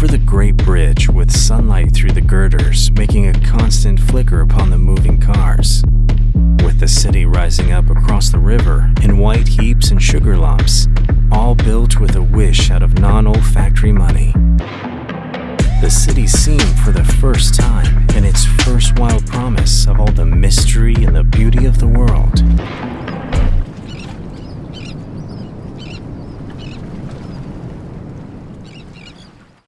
over the Great Bridge with sunlight through the girders making a constant flicker upon the moving cars. With the city rising up across the river in white heaps and sugar lumps, all built with a wish out of non olfactory money. The city seemed for the first